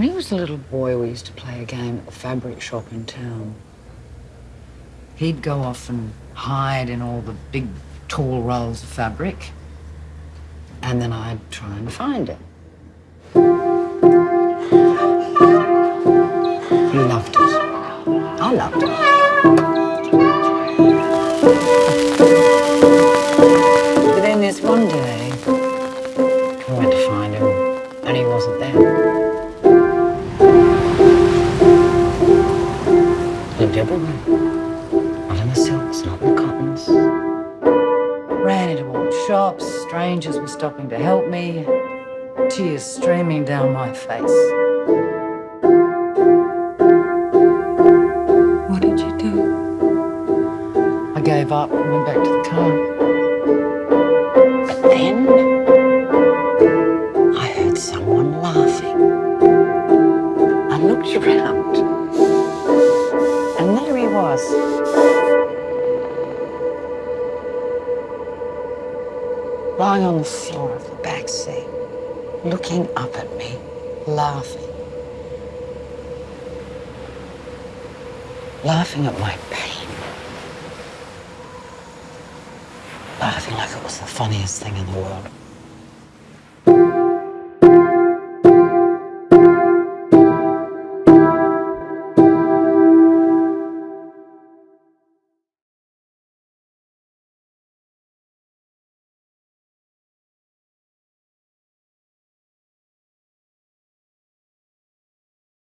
When he was a little boy, we used to play a game at the fabric shop in town. He'd go off and hide in all the big, tall rolls of fabric, and then I'd try and find him. He loved it. I loved it. But then this one day, I went to find him, and he wasn't there. Lived everywhere. Not in the silks, not in the cottons. Ran into old shops, strangers were stopping to help me, tears streaming down my face. What did you do? I gave up and went back to the car. But then I heard someone laughing. I looked around Lying on the floor of the back seat, looking up at me, laughing. Laughing at my pain. Laughing like it was the funniest thing in the world.